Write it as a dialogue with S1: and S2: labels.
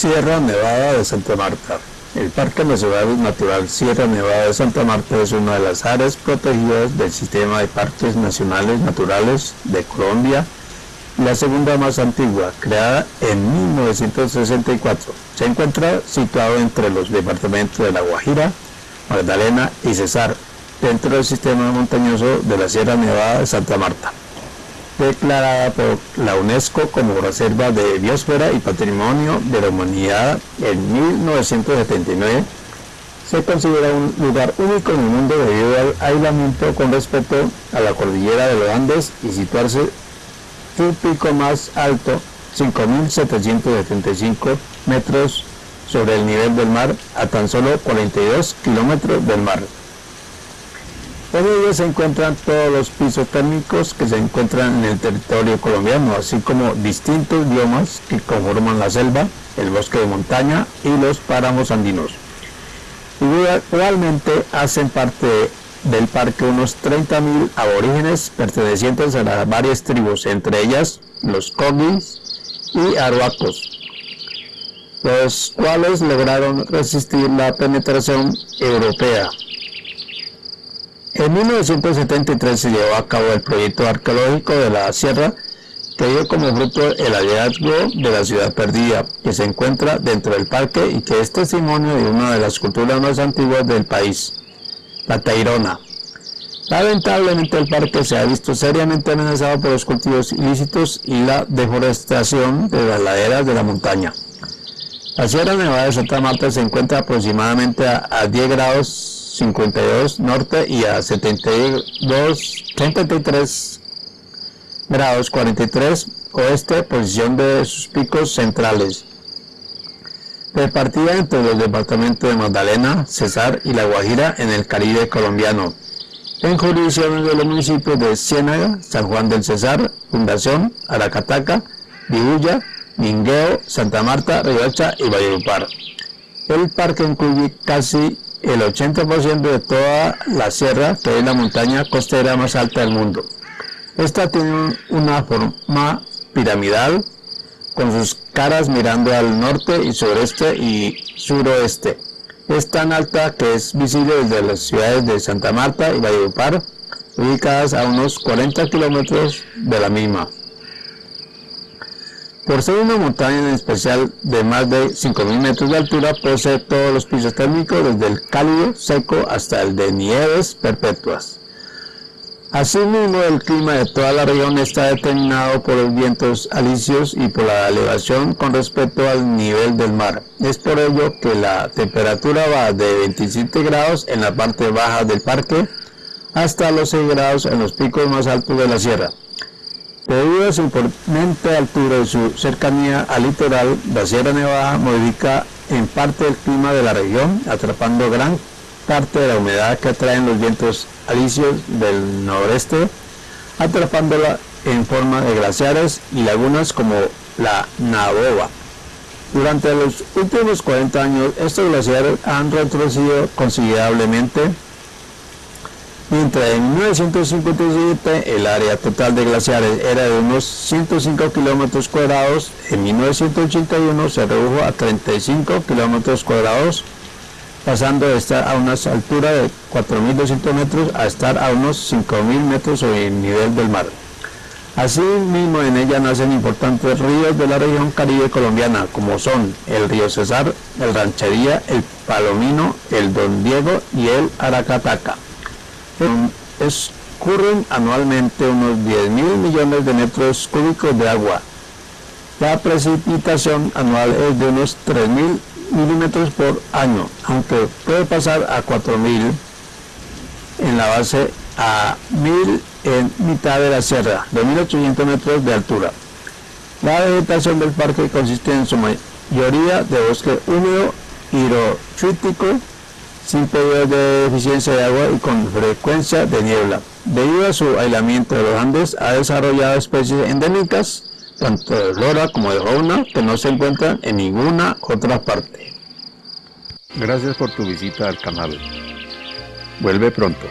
S1: Sierra Nevada de Santa Marta. El Parque Nacional Natural Sierra Nevada de Santa Marta es una de las áreas protegidas del sistema de parques nacionales naturales de Colombia, la segunda más antigua, creada en 1964. Se encuentra situado entre los departamentos de La Guajira, Magdalena y Cesar, dentro del sistema montañoso de la Sierra Nevada de Santa Marta declarada por la UNESCO como Reserva de Biosfera y Patrimonio de la Humanidad en 1979, se considera un lugar único en el mundo debido al aislamiento con respecto a la cordillera de los Andes y situarse su pico más alto, 5.775 metros sobre el nivel del mar, a tan solo 42 kilómetros del mar. En ellos se encuentran todos los pisos térmicos que se encuentran en el territorio colombiano, así como distintos biomas que conforman la selva, el bosque de montaña y los páramos andinos. Igualmente hacen parte del parque unos 30.000 aborígenes pertenecientes a las varias tribus, entre ellas los Kogis y Aruacos, los cuales lograron resistir la penetración europea en 1973 se llevó a cabo el proyecto arqueológico de la sierra que dio como fruto el hallazgo de la ciudad perdida que se encuentra dentro del parque y que es testimonio de una de las culturas más antiguas del país, la Tairona. Lamentablemente el parque se ha visto seriamente amenazado por los cultivos ilícitos y la deforestación de las laderas de la montaña. La Sierra Nevada de Santa Marta se encuentra aproximadamente a 10 grados 52 norte y a 72, 33 grados 43 oeste, posición de sus picos centrales. Repartida entre los departamentos de Magdalena, Cesar y La Guajira en el Caribe colombiano. En jurisdicciones de los municipios de Ciénaga, San Juan del Cesar, Fundación, Aracataca, Vihuya, Mingueo, Santa Marta, Riocha y Valledupar. El parque incluye casi el 80% de toda la sierra, que es la montaña costera más alta del mundo. Esta tiene una forma piramidal, con sus caras mirando al norte y sureste y suroeste. Es tan alta que es visible desde las ciudades de Santa Marta y Valledupar, ubicadas a unos 40 kilómetros de la misma. Por ser una montaña en especial de más de 5.000 metros de altura, posee todos los pisos térmicos, desde el cálido, seco, hasta el de nieves perpetuas. Asimismo, el clima de toda la región está determinado por los vientos alisios y por la elevación con respecto al nivel del mar. Es por ello que la temperatura va de 27 grados en la parte baja del parque hasta los 6 grados en los picos más altos de la sierra. Debido a su imponente altura y su cercanía al litoral, la Sierra Nevada modifica en parte el clima de la región, atrapando gran parte de la humedad que atraen los vientos alisios del noreste, atrapándola en forma de glaciares y lagunas como la Naboba. Durante los últimos 40 años, estos glaciares han retrocedido considerablemente Mientras en 1957 el área total de glaciares era de unos 105 kilómetros cuadrados, en 1981 se redujo a 35 kilómetros cuadrados, pasando de estar a unas alturas de 4.200 metros a estar a unos 5.000 metros sobre el nivel del mar. Asimismo, en ella nacen importantes ríos de la región caribe colombiana, como son el río Cesar, el Ranchería, el Palomino, el Don Diego y el Aracataca escurren anualmente unos 10 mil millones de metros cúbicos de agua. La precipitación anual es de unos 3 mil milímetros por año, aunque puede pasar a 4 mil en la base a 1000 en mitad de la sierra, de 1800 metros de altura. La vegetación del parque consiste en su mayoría de bosque húmedo hidrofítico sin periodos de deficiencia de agua y con frecuencia de niebla. Debido a su aislamiento de los Andes, ha desarrollado especies endémicas, tanto de flora como de fauna, que no se encuentran en ninguna otra parte.
S2: Gracias por tu visita al canal. Vuelve pronto.